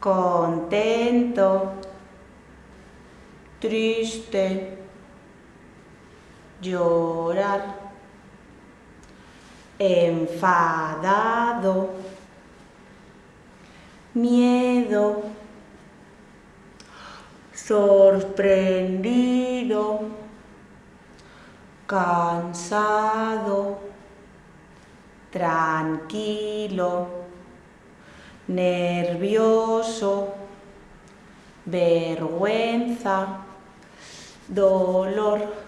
contento, triste, llorar, enfadado, miedo, sorprendido, cansado, tranquilo, nervioso, vergüenza, dolor